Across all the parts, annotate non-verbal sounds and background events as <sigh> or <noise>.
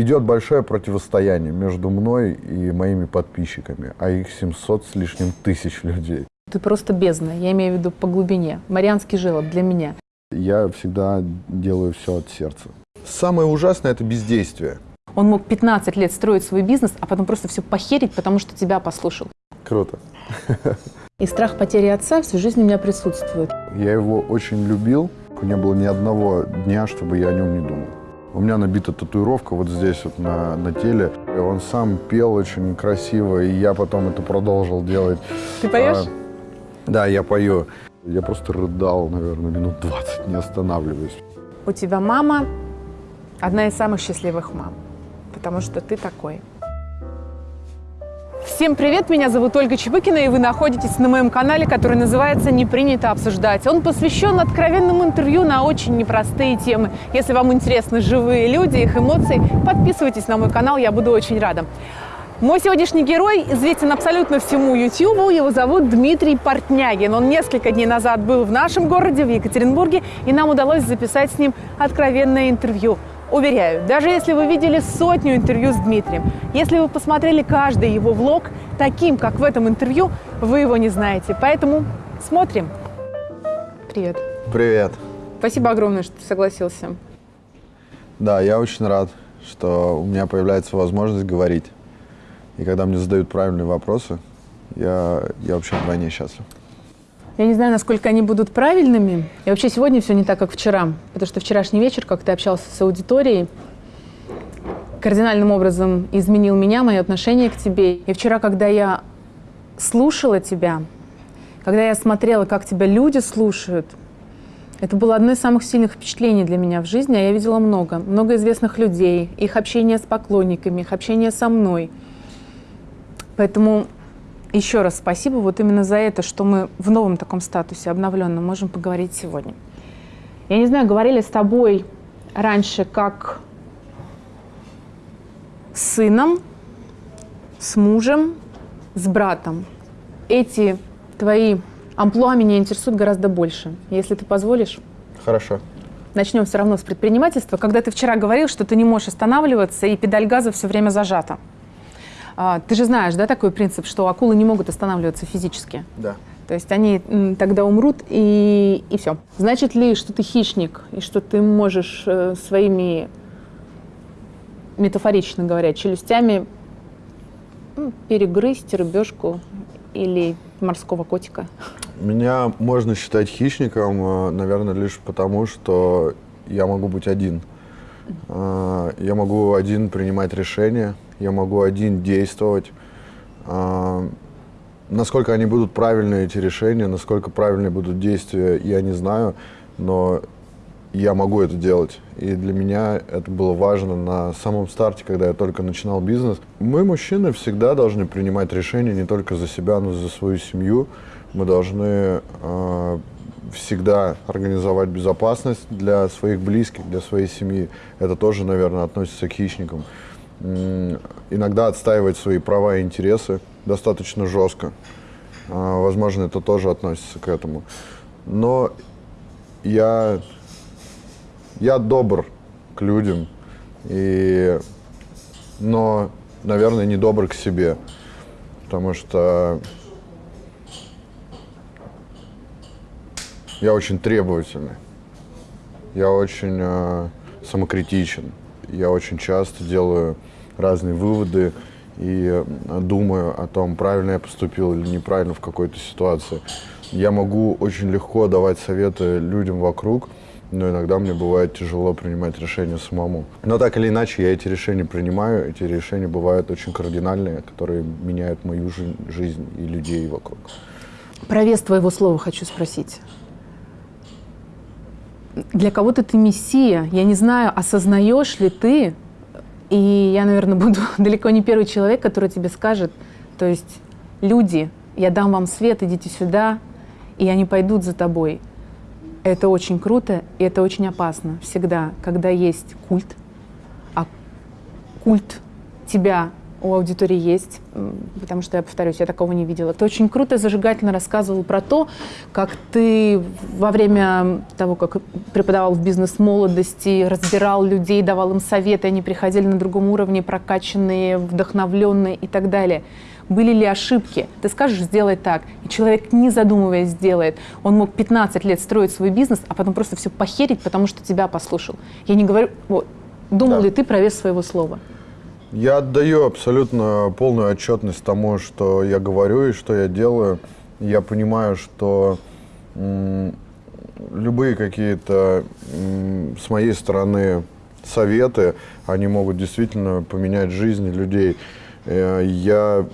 идет большое противостояние между мной и моими подписчиками, а их 700 с лишним тысяч людей. Ты просто бездна, я имею в виду по глубине. Марианский желоб для меня. Я всегда делаю все от сердца. Самое ужасное – это бездействие. Он мог 15 лет строить свой бизнес, а потом просто все похерить, потому что тебя послушал. Круто. И страх потери отца всю жизнь у меня присутствует. Я его очень любил. Не было ни одного дня, чтобы я о нем не думал. У меня набита татуировка вот здесь вот на, на теле. И он сам пел очень красиво, и я потом это продолжил делать. Ты поешь? А, да, я пою. Я просто рыдал, наверное, минут 20, не останавливаясь. У тебя мама одна из самых счастливых мам, потому что ты такой. Всем привет, меня зовут Ольга Чебыкина, и вы находитесь на моем канале, который называется «Не принято обсуждать». Он посвящен откровенному интервью на очень непростые темы. Если вам интересны живые люди, их эмоции, подписывайтесь на мой канал, я буду очень рада. Мой сегодняшний герой известен абсолютно всему YouTube. Его зовут Дмитрий Портнягин. Он несколько дней назад был в нашем городе, в Екатеринбурге, и нам удалось записать с ним откровенное интервью. Уверяю, даже если вы видели сотню интервью с Дмитрием, если вы посмотрели каждый его влог, таким, как в этом интервью, вы его не знаете. Поэтому смотрим. Привет. Привет. Спасибо огромное, что ты согласился. Да, я очень рад, что у меня появляется возможность говорить. И когда мне задают правильные вопросы, я, я вообще вдвойне счастлив. Я не знаю, насколько они будут правильными. И вообще сегодня все не так, как вчера. Потому что вчерашний вечер, как ты общался с аудиторией, кардинальным образом изменил меня, мое отношение к тебе. И вчера, когда я слушала тебя, когда я смотрела, как тебя люди слушают, это было одно из самых сильных впечатлений для меня в жизни, а я видела много. Много известных людей, их общение с поклонниками, их общение со мной. Поэтому еще раз спасибо вот именно за это, что мы в новом таком статусе, обновленном, можем поговорить сегодня. Я не знаю, говорили с тобой раньше как с сыном, с мужем, с братом. Эти твои амплуа меня интересуют гораздо больше. Если ты позволишь. Хорошо. Начнем все равно с предпринимательства. Когда ты вчера говорил, что ты не можешь останавливаться, и педаль газа все время зажата. А, ты же знаешь, да, такой принцип, что акулы не могут останавливаться физически? Да. То есть они тогда умрут, и, и все. Значит ли, что ты хищник, и что ты можешь э, своими, метафорично говоря, челюстями перегрызть рыбешку или морского котика? Меня можно считать хищником, э, наверное, лишь потому, что я могу быть один. Э, я могу один принимать решения, я могу один действовать. А, насколько они будут правильные, эти решения, насколько правильные будут действия, я не знаю, но я могу это делать. И для меня это было важно на самом старте, когда я только начинал бизнес. Мы, мужчины, всегда должны принимать решения не только за себя, но и за свою семью. Мы должны э, всегда организовать безопасность для своих близких, для своей семьи. Это тоже, наверное, относится к хищникам иногда отстаивать свои права и интересы достаточно жестко. А, возможно, это тоже относится к этому. Но я, я добр к людям, и, но, наверное, не добр к себе, потому что я очень требовательный, я очень э, самокритичен, я очень часто делаю разные выводы и думаю о том, правильно я поступил или неправильно в какой-то ситуации. Я могу очень легко давать советы людям вокруг, но иногда мне бывает тяжело принимать решения самому. Но так или иначе, я эти решения принимаю. Эти решения бывают очень кардинальные, которые меняют мою жизнь и людей вокруг. Про вес твоего слова хочу спросить. Для кого-то ты мессия. Я не знаю, осознаешь ли ты, и я, наверное, <laughs> буду далеко не первый человек, который тебе скажет, то есть люди, я дам вам свет, идите сюда, и они пойдут за тобой. Это очень круто, и это очень опасно всегда, когда есть культ, а культ тебя у аудитории есть, потому что, я повторюсь, я такого не видела. Ты очень круто и зажигательно рассказывал про то, как ты во время того, как преподавал в бизнес-молодости, разбирал людей, давал им советы, они приходили на другом уровне, прокачанные, вдохновленные и так далее. Были ли ошибки? Ты скажешь, сделай так. И человек, не задумываясь, сделает. Он мог 15 лет строить свой бизнес, а потом просто все похерить, потому что тебя послушал. Я не говорю... Вот, думал да. ли ты про вес своего слова? Я отдаю абсолютно полную отчетность тому, что я говорю и что я делаю. Я понимаю, что любые какие-то с моей стороны советы, они могут действительно поменять жизни людей. Э, я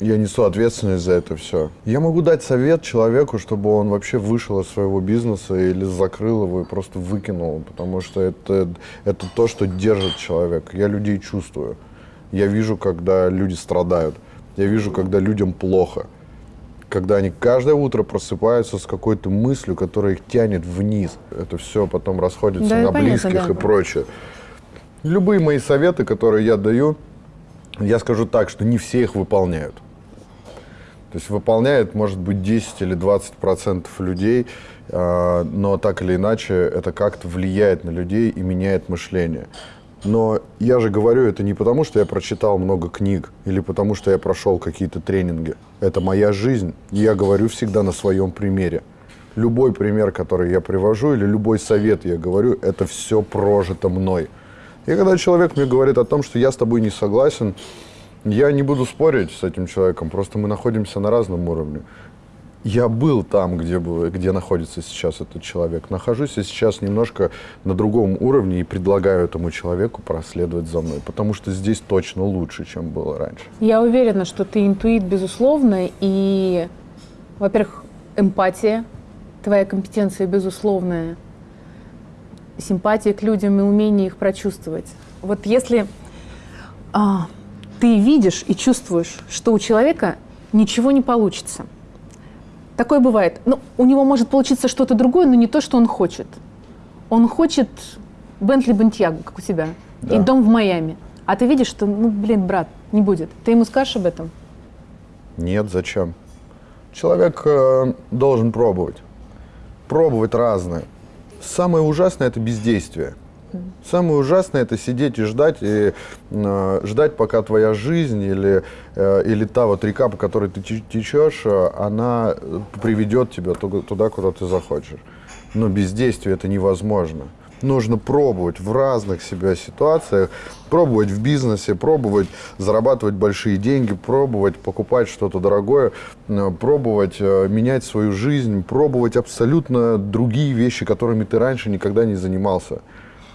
я несу ответственность за это все. Я могу дать совет человеку, чтобы он вообще вышел из своего бизнеса или закрыл его и просто выкинул, потому что это, это то, что держит человека. Я людей чувствую. Я вижу, когда люди страдают. Я вижу, когда людям плохо. Когда они каждое утро просыпаются с какой-то мыслью, которая их тянет вниз. Это все потом расходится да, на понятно, близких да. и прочее. Любые мои советы, которые я даю, я скажу так, что не все их выполняют. То есть выполняет, может быть, 10 или 20 процентов людей, а, но так или иначе это как-то влияет на людей и меняет мышление. Но я же говорю это не потому, что я прочитал много книг или потому, что я прошел какие-то тренинги. Это моя жизнь, и я говорю всегда на своем примере. Любой пример, который я привожу, или любой совет я говорю, это все прожито мной. И когда человек мне говорит о том, что я с тобой не согласен, я не буду спорить с этим человеком, просто мы находимся на разном уровне. Я был там, где, был, где находится сейчас этот человек. Нахожусь я сейчас немножко на другом уровне и предлагаю этому человеку проследовать за мной, потому что здесь точно лучше, чем было раньше. Я уверена, что ты интуит, безусловно, и, во-первых, эмпатия, твоя компетенция безусловная, симпатия к людям и умение их прочувствовать. Вот если а, ты видишь и чувствуешь, что у человека ничего не получится. Такое бывает. Ну, у него может получиться что-то другое, но не то, что он хочет. Он хочет Бентли Бентьягу, как у тебя, да. и дом в Майами. А ты видишь, что, ну, блин, брат, не будет. Ты ему скажешь об этом? Нет, зачем? Человек э, должен пробовать. Пробовать разное. Самое ужасное – это бездействие. Самое ужасное это сидеть и ждать, и э, ждать, пока твоя жизнь или, э, или та вот река, по которой ты течешь, э, она приведет тебя туда, куда ты захочешь. Но бездействие это невозможно. Нужно пробовать в разных себя ситуациях, пробовать в бизнесе, пробовать зарабатывать большие деньги, пробовать покупать что-то дорогое, э, пробовать э, менять свою жизнь, пробовать абсолютно другие вещи, которыми ты раньше никогда не занимался.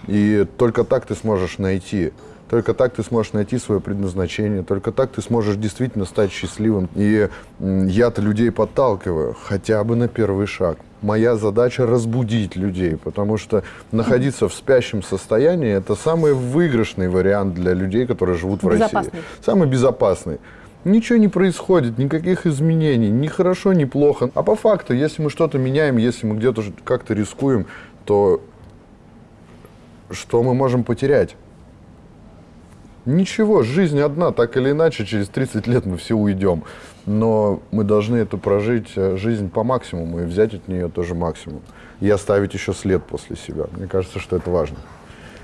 И только так ты сможешь найти. Только так ты сможешь найти свое предназначение, только так ты сможешь действительно стать счастливым. И я-то людей подталкиваю хотя бы на первый шаг. Моя задача разбудить людей, потому что находиться в спящем состоянии – это самый выигрышный вариант для людей, которые живут в России. Самый безопасный. Ничего не происходит, никаких изменений, ни хорошо, ни плохо. А по факту, если мы что-то меняем, если мы где-то как-то рискуем, то что мы можем потерять? Ничего, жизнь одна, так или иначе, через 30 лет мы все уйдем. Но мы должны эту прожить э, жизнь по максимуму и взять от нее тоже максимум. И оставить еще след после себя. Мне кажется, что это важно.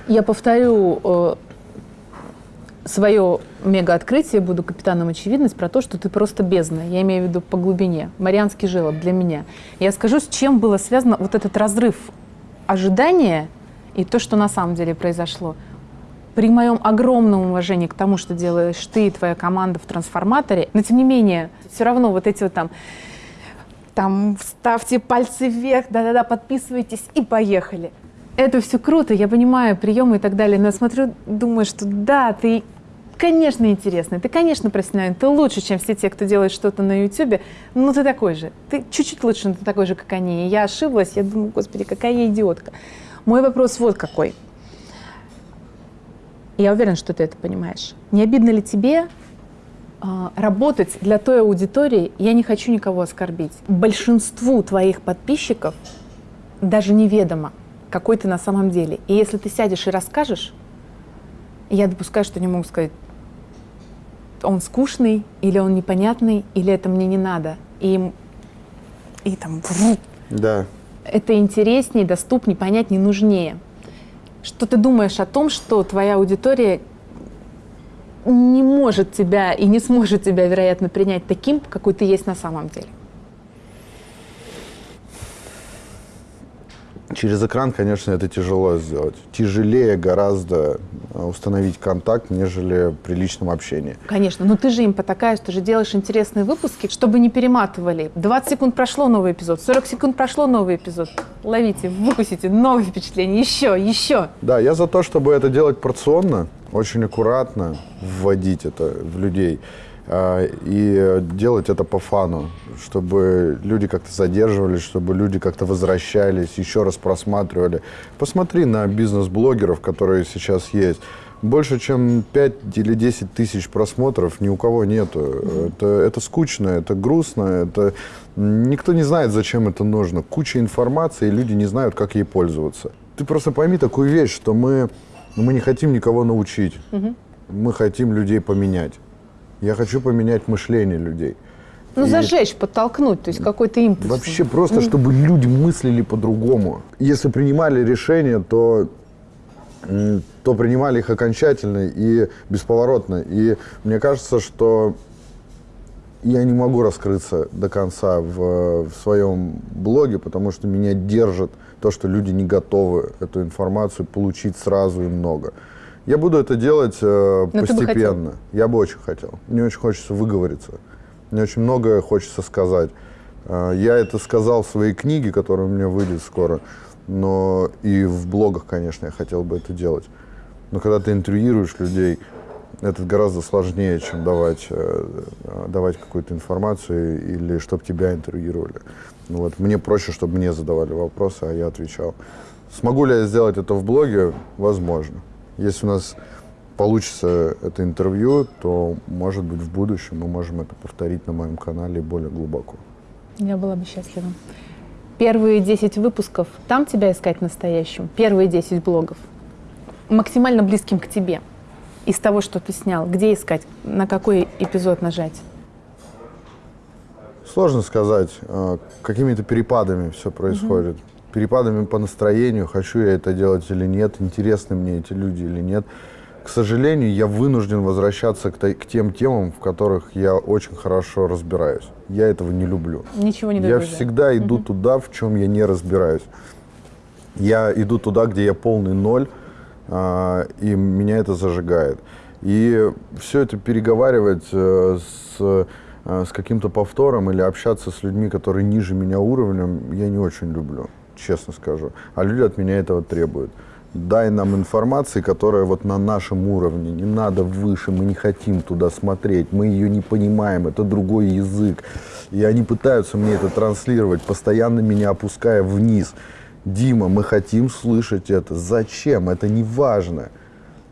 Я повторю э, свое мега-открытие, буду капитаном очевидность, про то, что ты просто бездна. Я имею в виду по глубине. Марианский желоб для меня. Я скажу, с чем было связано вот этот разрыв ожидания – и то, что на самом деле произошло. При моем огромном уважении к тому, что делаешь ты и твоя команда в трансформаторе, но тем не менее, все равно вот эти вот там, там ставьте пальцы вверх, да-да-да, подписывайтесь и поехали. Это все круто, я понимаю приемы и так далее, но я смотрю, думаю, что да, ты конечно, интересный, ты, конечно, профессиональный, ты лучше, чем все те, кто делает что-то на YouTube, но ты такой же. Ты чуть-чуть лучше, но ты такой же, как они. И я ошиблась, я думаю, господи, какая я идиотка. Мой вопрос вот какой. Я уверена, что ты это понимаешь. Не обидно ли тебе э, работать для той аудитории, я не хочу никого оскорбить, большинству твоих подписчиков даже неведомо, какой ты на самом деле. И если ты сядешь и расскажешь, я допускаю, что они могут сказать, он скучный, или он непонятный, или это мне не надо. И, и там Да. Это интереснее, доступнее, понятнее, нужнее. Что ты думаешь о том, что твоя аудитория не может тебя и не сможет тебя, вероятно, принять таким, какой ты есть на самом деле? Через экран, конечно, это тяжело сделать. Тяжелее гораздо э, установить контакт, нежели при личном общении. Конечно, но ты же им потакаешь, ты же делаешь интересные выпуски, чтобы не перематывали. 20 секунд прошло новый эпизод, 40 секунд прошло новый эпизод. Ловите, выкусите новые впечатления, еще, еще. Да, я за то, чтобы это делать порционно, очень аккуратно вводить это в людей и делать это по фану, чтобы люди как-то задерживались, чтобы люди как-то возвращались, еще раз просматривали. Посмотри на бизнес-блогеров, которые сейчас есть. Больше, чем 5 или 10 тысяч просмотров ни у кого нету. Это, это скучно, это грустно, это... Никто не знает, зачем это нужно. Куча информации, и люди не знают, как ей пользоваться. Ты просто пойми такую вещь, что мы, мы не хотим никого научить. Мы хотим людей поменять. Я хочу поменять мышление людей. Ну, И зажечь, подтолкнуть, то есть какой-то импульс. Вообще просто, чтобы люди мыслили по-другому. Если принимали решения, то, то принимали их окончательно и бесповоротно. И мне кажется, что я не могу раскрыться до конца в, в своем блоге, потому что меня держит то, что люди не готовы эту информацию получить сразу и много. Я буду это делать э, Но ты бы постепенно. Я бы очень хотел. Мне очень хочется выговориться. Мне очень многое хочется сказать. Э, Я это сказал в своей книге, которая у меня выйдет скоро, но и в блогах, конечно, я хотел бы это делать. Но когда ты интервьюируешь людей, это гораздо сложнее, чем давать, э, э, давать какую-то информацию или чтобы тебя интервьюировали. Ну Вот. Мне проще, чтобы мне задавали вопросы, а я отвечал. Смогу ли я сделать это в блоге? Возможно. Если у нас получится это интервью, то, может быть, в будущем мы можем это повторить на моем канале более глубоко. Я была бы счастлива. Первые 10 выпусков, там тебя искать настоящим? Первые 10 блогов? Максимально близким к тебе? Из того, что ты снял, где искать? На какой эпизод нажать? Сложно сказать, э, какими-то перепадами все происходит. Перепадами по настроению, хочу я это делать или нет, интересны мне эти люди или нет. К сожалению, я вынужден возвращаться к, к тем темам, в которых я очень хорошо разбираюсь. Я этого не люблю. Ничего не Я добавляю. всегда иду туда, в чем я не разбираюсь. Я иду туда, где я полный ноль, а, и меня это зажигает. И все это переговаривать э, с, э, с каким-то повтором или общаться с людьми, которые ниже меня уровнем, я не очень люблю, честно скажу. А люди от меня этого требуют. Дай нам информации, которая вот на нашем уровне, не надо выше, мы не хотим туда смотреть, мы ее не понимаем, это другой язык. И они пытаются мне это транслировать, постоянно меня опуская вниз. Дима, мы хотим слышать это. Зачем? Это не важно.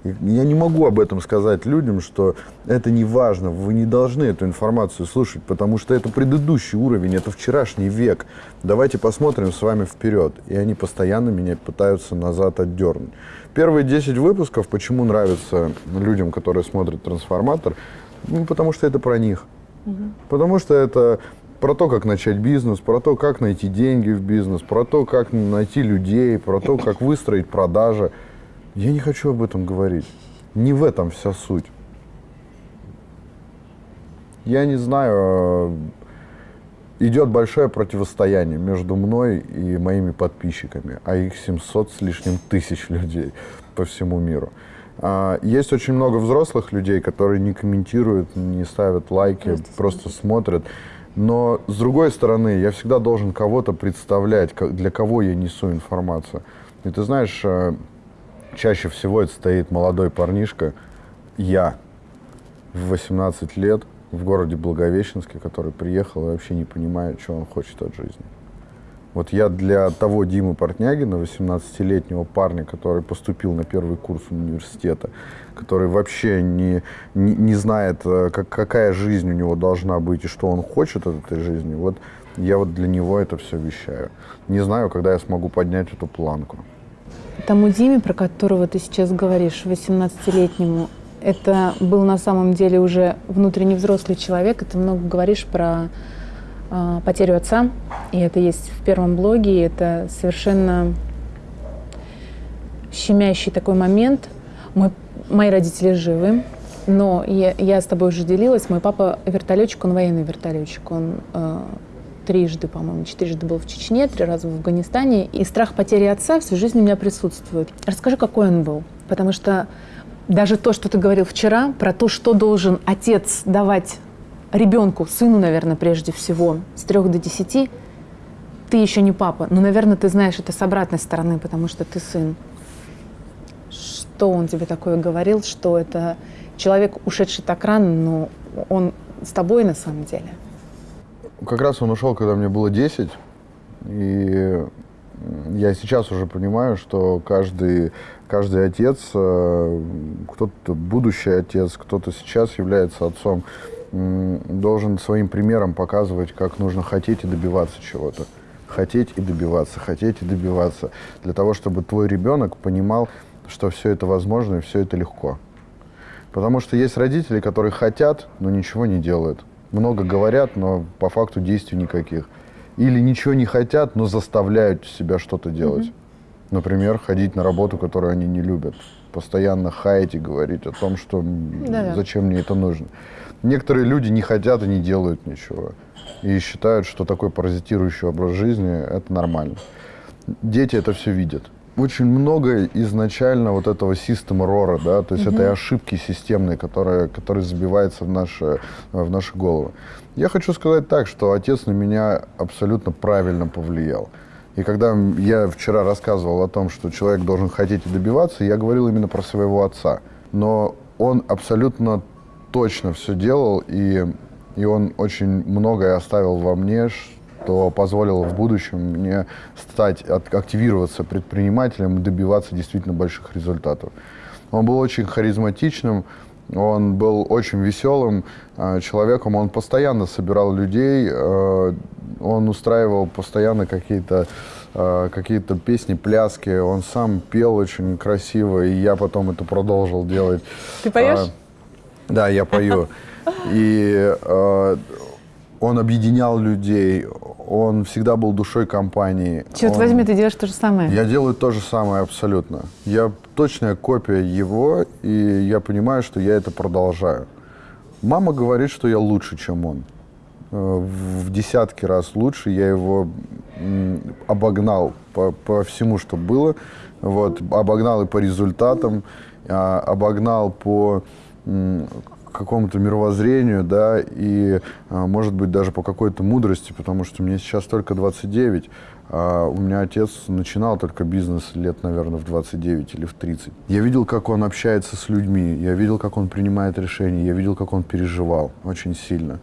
Я не могу об этом сказать людям, что это не важно, вы не должны эту информацию слушать, потому что это предыдущий уровень, это вчерашний век. Давайте посмотрим с вами вперед. И они постоянно меня пытаются назад отдернуть. Первые 10 выпусков, почему нравятся людям, которые смотрят «Трансформатор», ну, потому что это про них. Потому что это про то, как начать бизнес, про то, как найти деньги в бизнес, про то, как найти людей, про то, как выстроить продажи. Я не хочу об этом говорить. Не в этом вся суть. Я не знаю, э, идет большое противостояние между мной и моими подписчиками, а их 700 с лишним тысяч людей по всему миру. А, Есть очень много взрослых людей, которые не комментируют, не ставят лайки, просто, смотрят. Но с другой стороны, я всегда должен кого-то представлять, для кого я несу информацию. И ты знаешь, э, чаще всего это стоит молодой парнишка, я, в 18 лет, в городе Благовещенске, который приехал и вообще не понимает, что он хочет от жизни. Вот я для того Димы Портнягина, 18-летнего парня, который поступил на первый курс университета, который вообще не, не, не знает, э, как, какая жизнь у него должна быть и что он хочет от этой жизни, вот я вот для него это все вещаю. Не знаю, когда я смогу поднять эту планку. Тому Диме, про которого ты сейчас говоришь, 18-летнему, это был на самом деле уже внутренне взрослый человек, и ты много говоришь про э, потерю отца, и это есть в первом блоге, и это совершенно щемящий такой момент. Мой, мои родители живы, но я, я с тобой уже делилась, мой папа вертолетчик, он военный вертолетчик, он э, трижды, по-моему, четырежды был в Чечне, три раза в Афганистане, и страх потери отца всю жизнь у меня присутствует. Расскажи, какой он был, потому что даже то, что ты говорил вчера, про то, что должен отец давать ребенку, сыну, наверное, прежде всего, с трех до десяти, ты еще не папа, но, наверное, ты знаешь это с обратной стороны, потому что ты сын. Что он тебе такое говорил, что это человек, ушедший так рано, но он с тобой на самом деле? Как раз он ушел, когда мне было 10, и я сейчас уже понимаю, что каждый, каждый отец, э, кто-то будущий отец, кто-то сейчас является отцом, должен своим примером показывать, как нужно хотеть и добиваться чего-то. Хотеть и добиваться, хотеть и добиваться. Для того, чтобы твой ребенок понимал, что все это возможно и все это легко. Потому что есть родители, которые хотят, но ничего не делают. Много говорят, но по факту действий никаких или ничего не хотят, но заставляют себя что-то делать. Mm-hmm. Например, ходить на работу, которую они не любят. Постоянно хаять и говорить о том, что Да-да. зачем мне это нужно. Некоторые люди не хотят и не делают ничего. И считают, что такой паразитирующий образ жизни – это нормально. Дети это все видят очень много изначально вот этого системы рора, да, то есть угу. этой ошибки системной, которая, которая забивается в наши, в наши головы. Я хочу сказать так, что отец на меня абсолютно правильно повлиял. И когда я вчера рассказывал о том, что человек должен хотеть и добиваться, я говорил именно про своего отца. Но он абсолютно точно все делал, и, и он очень многое оставил во мне, что позволило в будущем мне стать, активироваться предпринимателем и добиваться действительно больших результатов. Он был очень харизматичным, он был очень веселым э, человеком, он постоянно собирал людей, э, он устраивал постоянно какие-то э, какие-то песни, пляски, он сам пел очень красиво, и я потом это продолжил делать. Ты поешь? А, да, я пою. <laughs> И э, он объединял людей, он всегда был душой компании. Черт он... возьми, ты делаешь то же самое. Я делаю то же самое абсолютно. Я точная копия его, и я понимаю, что я это продолжаю. Мама говорит, что я лучше, чем он. Э, в десятки раз лучше. Я его обогнал по, по всему, что было. Вот, обогнал и по результатам, а, обогнал по какому-то мировоззрению, да, и, а, может быть, даже по какой-то мудрости, потому что мне сейчас только 29, а у меня отец начинал только бизнес лет, наверное, в 29 или в 30. Я видел, как он общается с людьми, я видел, как он принимает решения, я видел, как он переживал очень сильно.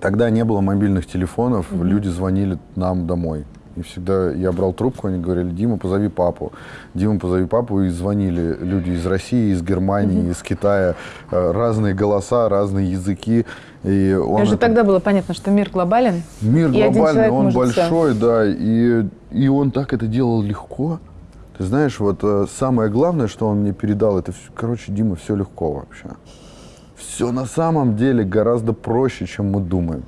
Тогда не было мобильных телефонов, mm-hmm. люди звонили нам домой. И всегда я брал трубку, они говорили, Дима, позови папу. Дима, позови папу. И звонили люди из России, из Германии, mm-hmm. из Китая. Э, разные голоса, разные языки. И он Даже это... тогда было понятно, что мир глобален. Мир глобальный, он большой, все. да. И, и он так это делал легко. Ты знаешь, вот э, самое главное, что он мне передал, это, короче, Дима, все легко вообще. Все на самом деле гораздо проще, чем мы думаем.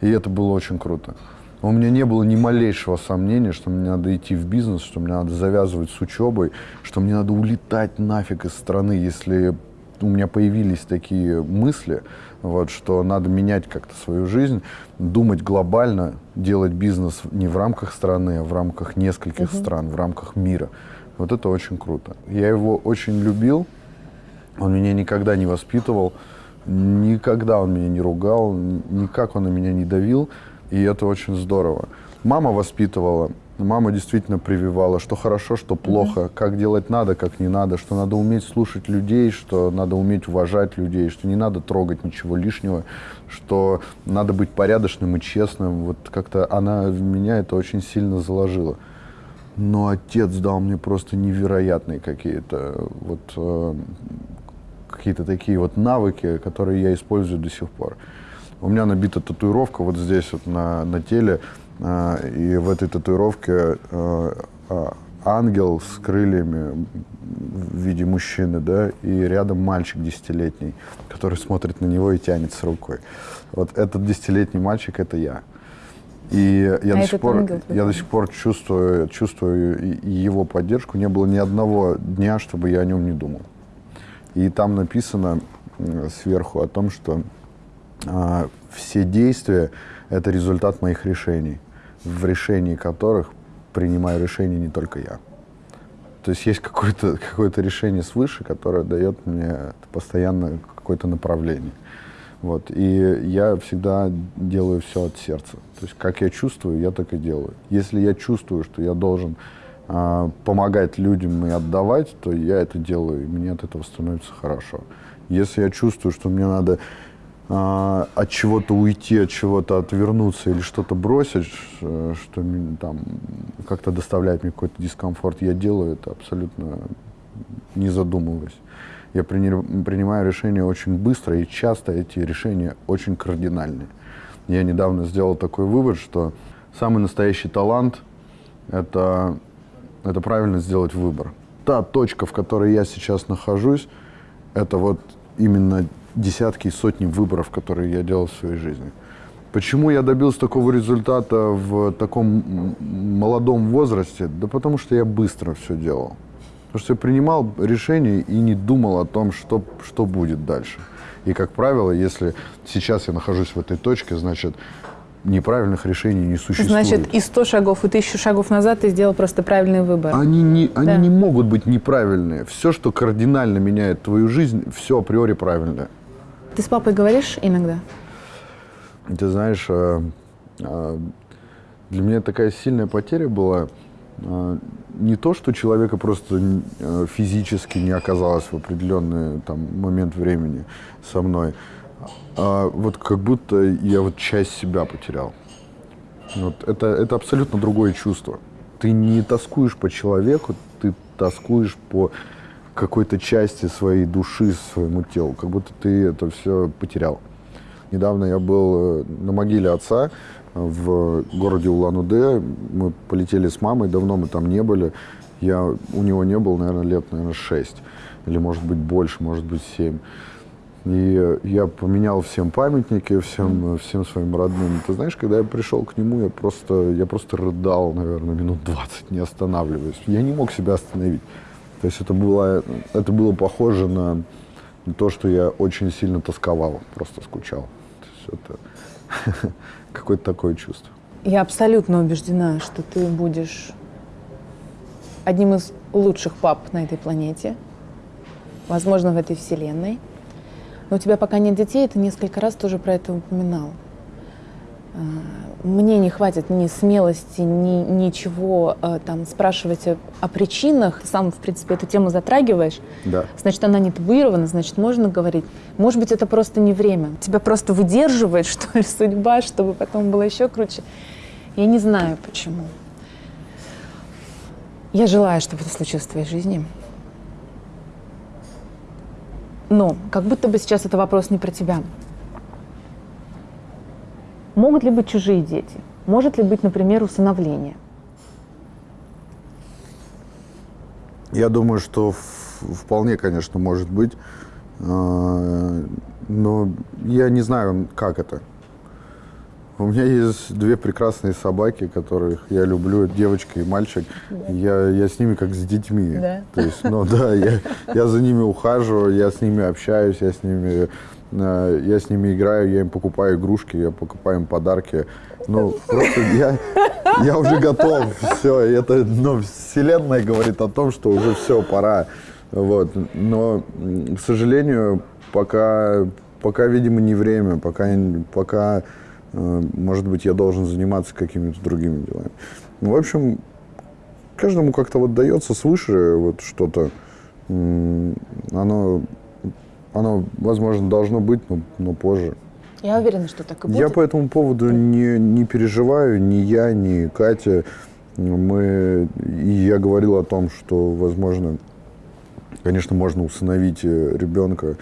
И это было очень круто. У меня не было ни малейшего сомнения, что мне надо идти в бизнес, что мне надо завязывать с учебой, что мне надо улетать нафиг из страны, если у меня появились такие мысли, вот, что надо менять как-то свою жизнь, думать глобально, делать бизнес не в рамках страны, а в рамках нескольких угу. стран, в рамках мира. Вот это очень круто. Я его очень любил, он меня никогда не воспитывал, никогда он меня не ругал, никак он на меня не давил и это очень здорово. Мама воспитывала, мама действительно прививала, что хорошо, что плохо, mm-hmm. как делать надо, как не надо, что надо уметь слушать людей, что надо уметь уважать людей, что не надо трогать ничего лишнего, что надо быть порядочным и честным. Вот как-то она в меня это очень сильно заложила. Но отец дал мне просто невероятные какие-то вот э, какие-то такие вот навыки, которые я использую до сих пор. У меня набита татуировка вот здесь вот на, на теле, э, и в этой татуировке э, ангел с крыльями в виде мужчины, да, и рядом мальчик десятилетний, который смотрит на него и тянет с рукой. Вот этот десятилетний мальчик – это я. И я, А до сих пор, ангел я до сих пор чувствую, чувствую его поддержку. Не было ни одного дня, чтобы я о нем не думал. И там написано сверху о том, что а, все действия – это результат моих решений, в решении которых принимаю решение не только я. То есть есть какое-то <laughs> какое решение свыше, которое дает мне постоянно какое-то направление. Вот. И я всегда делаю все от сердца. То есть как я чувствую, я так и делаю. Если я чувствую, что я должен а, помогать людям и отдавать, то я это делаю, и мне от этого становится хорошо. Если я чувствую, что мне надо а, от чего-то уйти, от чего-то отвернуться или что-то бросить, ш- что там как-то доставляет мне какой-то дискомфорт, я делаю это абсолютно не задумываясь. Я прини- принимаю решения очень быстро, и часто эти решения очень кардинальные. Я недавно сделал такой вывод, что самый настоящий талант – это, это правильно сделать выбор. Та точка, в которой я сейчас нахожусь, это вот именно десятки и сотни выборов, которые я делал в своей жизни. Почему я добился такого результата в таком молодом возрасте? Да потому что я быстро все делал. Потому что я принимал решения и не думал о том, что, что будет дальше. И, как правило, если сейчас я нахожусь в этой точке, значит, неправильных решений не существует. Значит, и 100 шагов, и тысячу шагов назад ты сделал просто правильный выбор. Они не, они Да. не могут быть неправильные. Все, что кардинально меняет твою жизнь, все априори правильное. Ты с папой говоришь иногда? Ты знаешь, э, э, для меня такая сильная потеря была э, не то, что человека просто физически не оказалось в определенный там, момент времени со мной, а вот как будто я вот часть себя потерял. Вот это, это абсолютно другое чувство. Ты не тоскуешь по человеку, ты тоскуешь по какой-то части своей души, своему телу, как будто ты это все потерял. Недавно я был э, на могиле отца в городе Улан-Удэ. Мы полетели с мамой, давно мы там не были. Я у него не был, наверное, лет, наверное, шесть. Или, может быть, больше, может быть, семь. И я поменял всем памятники, всем, всем своим родным. Ты знаешь, когда я пришел к нему, я просто, я просто рыдал, наверное, минут 20, не останавливаясь. Я не мог себя остановить. То есть это было, это было похоже на то, что я очень сильно тосковал, просто скучал. То есть это <laughs> какое-то такое чувство. Я абсолютно убеждена, что ты будешь одним из лучших пап на этой планете, возможно, в этой вселенной. Но у тебя пока нет детей, ты несколько раз тоже про это упоминал. Мне не хватит ни смелости, ни ничего а, там спрашивать о, о причинах. Ты сам, в принципе, эту тему затрагиваешь. Да. Значит, она не табуирована, значит, можно говорить. Может быть, это просто не время. Тебя просто выдерживает, <laughs> что ли, судьба, чтобы потом было еще круче. Я не знаю, почему. Я желаю, чтобы это случилось в твоей жизни. Но как будто бы сейчас это вопрос не про тебя. Могут ли быть чужие дети? Может ли быть, например, усыновление? Я думаю, что вполне, конечно, может быть. А, Но я не знаю, как это. У меня есть две прекрасные собаки, которых я люблю, девочка и мальчик. Я, я с ними как с детьми. Да? То есть, ну да, я, я за ними ухаживаю, я с ними общаюсь, я с ними, я с ними играю, я им покупаю игрушки, я покупаю им подарки. Ну, просто я, я уже готов. Все, это, ну, вселенная говорит о том, что уже все, пора. Вот. Но, к сожалению, пока, пока, видимо, не время, пока, пока э, может быть, я должен заниматься какими-то другими делами. Ну, в общем, каждому как-то вот дается свыше вот что-то. Оно, оно, возможно, должно быть, но, но позже. Я уверена, что так и будет. Я по этому поводу не, не переживаю, ни я, ни Катя. Мы, и я говорил о том, что, возможно, конечно, можно усыновить э, ребенка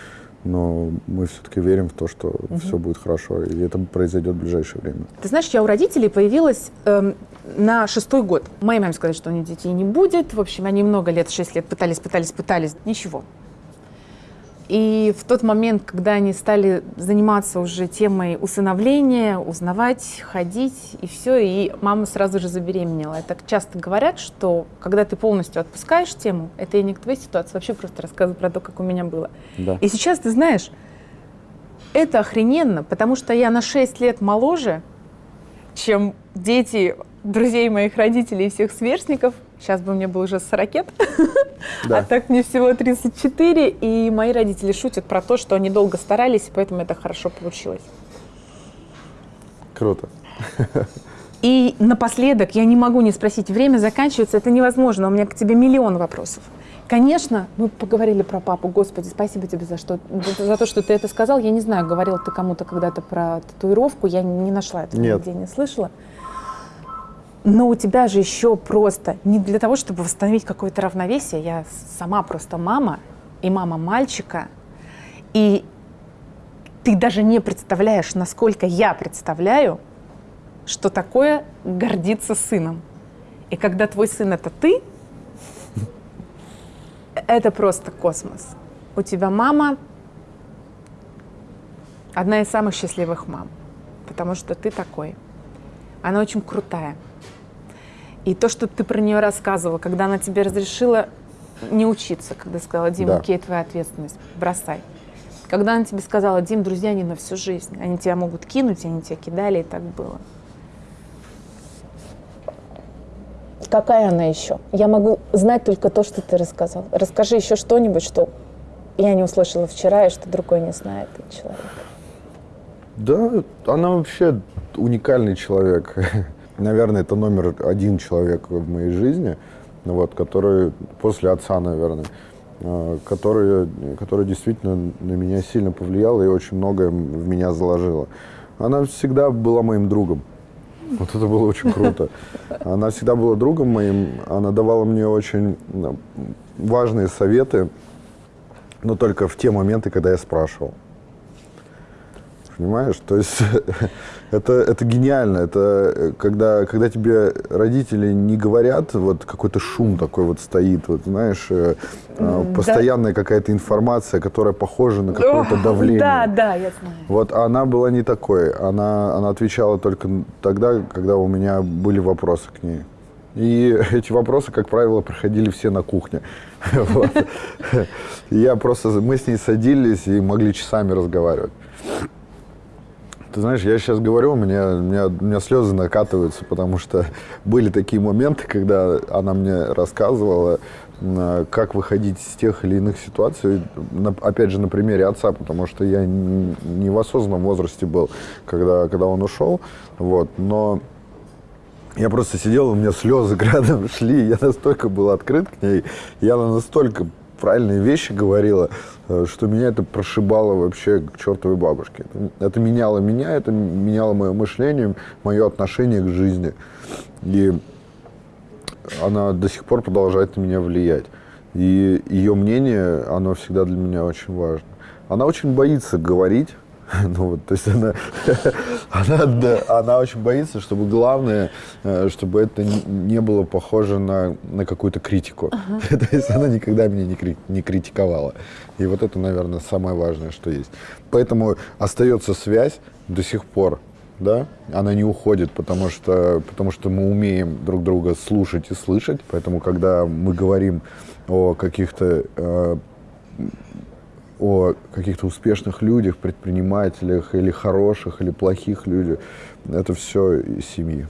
но мы все-таки верим в то, что угу. все будет хорошо, и это произойдет в ближайшее время. Ты знаешь, я у родителей появилась эм, на шестой год. Моей маме сказали, что у них детей не будет. В общем, они много лет, шесть лет пытались, пытались, пытались. Ничего. И в тот момент, когда они стали заниматься уже темой усыновления, узнавать, ходить и все, и мама сразу же забеременела. Так часто говорят, что когда ты полностью отпускаешь тему, это и не к твоей ситуации, вообще просто рассказываю про то, как у меня было. Да. И сейчас ты знаешь, это охрененно, потому что я на 6 лет моложе, чем дети друзей моих родителей и всех сверстников. Сейчас бы мне было уже 40 лет, да. а так мне всего 34. И мои родители шутят про то, что они долго старались, и поэтому это хорошо получилось. Круто. И напоследок, я не могу не спросить, время заканчивается, это невозможно, у меня к тебе миллион вопросов. Конечно, мы поговорили про папу. Господи, спасибо тебе за, что, за то, что ты это сказал. Я не знаю, говорил ты кому-то когда-то про татуировку, я не нашла этого Нет. нигде, не слышала. Но у тебя же еще просто не для того, чтобы восстановить какое-то равновесие. Я сама просто мама и мама мальчика. И ты даже не представляешь, насколько я представляю, что такое гордиться сыном. И когда твой сын это ты, это просто космос. У тебя мама одна из самых счастливых мам, потому что ты такой. Она очень крутая. И то, что ты про нее рассказывала, когда она тебе разрешила не учиться, когда сказала, Дим, да. окей, твоя ответственность, бросай. Когда она тебе сказала, Дим, друзья не на всю жизнь, они тебя могут кинуть, они тебя кидали, и так было. Какая она еще? Я могу знать только то, что ты рассказал. Расскажи еще что-нибудь, что я не услышала вчера, и что другой не знает человек. Да, она вообще уникальный человек. <laughs> наверное, это номер один человек в моей жизни, вот, который после отца, наверное, э, который, который действительно на меня сильно повлиял и очень многое в меня заложила. Она всегда была моим другом. Вот это было очень круто. Она всегда была другом моим, она давала мне очень э, важные советы, но только в те моменты, когда я спрашивал. Понимаешь? То есть <laughs> это, это гениально. Это э, когда, когда тебе родители не говорят, вот какой-то шум такой вот стоит, вот знаешь, а, да. постоянная какая-то информация, которая похожа на какое-то давление. Да, да, я знаю. Вот она была не такой. Она, она отвечала только тогда, когда у меня были вопросы к ней. И <laughs> эти вопросы, как правило, проходили все на кухне. <laughs> Я просто, мы с ней садились и могли часами разговаривать. Ты знаешь, я сейчас говорю, у меня, у, меня, у меня слезы накатываются, потому что <laughs> были такие моменты, когда она мне рассказывала, как выходить из тех или иных ситуаций, опять же, на примере отца, потому что я не в осознанном возрасте был, когда, когда он ушел, вот, но я просто сидел, у меня слезы <laughs> рядом шли, я настолько был открыт к ней, я настолько правильные вещи говорила, что меня это прошибало вообще к чертовой бабушке. Это меняло меня, это меняло мое мышление, мое отношение к жизни. И она до сих пор продолжает на меня влиять. И ее мнение, оно всегда для меня очень важно. Она очень боится говорить, <laughs> Ну, вот, то есть она, <laughs> она, да, она очень боится, чтобы главное, э, чтобы это не было похоже на, на какую-то критику. Uh-huh. <laughs> то есть она никогда меня не, кри- не критиковала. И вот это, наверное, самое важное, что есть. Поэтому остается связь до сих пор. Да, она не уходит, потому что, потому что мы умеем друг друга слушать и слышать. Поэтому, когда мы говорим о каких-то э, о каких-то успешных людях, предпринимателях, или хороших, или плохих людях. Это все из семьи.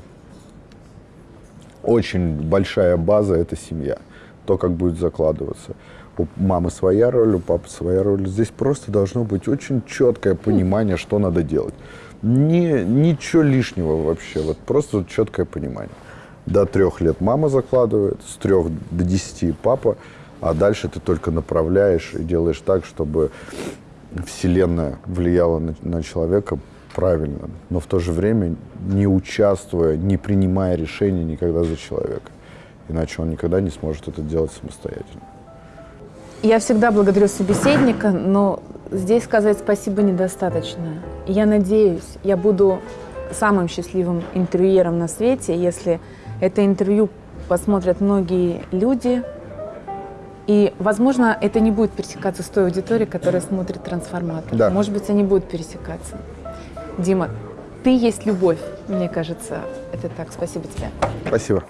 Очень большая база – это семья. То, как будет закладываться. У мамы своя роль, у папы своя роль. Здесь просто должно быть очень четкое понимание, что надо делать. Не, ничего лишнего вообще, вот просто четкое понимание. До трех лет мама закладывает, с трех до десяти папа – а дальше ты только направляешь и делаешь так, чтобы Вселенная влияла на, на человека правильно, но в то же время не участвуя, не принимая решений никогда за человека. Иначе он никогда не сможет это делать самостоятельно. Я всегда благодарю собеседника, но здесь сказать спасибо недостаточно. Я надеюсь, я буду самым счастливым интервьюером на свете, если это интервью посмотрят многие люди. И, возможно, это не будет пересекаться с той аудиторией, которая смотрит трансформатор. Да. Может быть, они будут пересекаться. Дима, ты есть любовь, мне кажется. Это так. Спасибо тебе. Спасибо.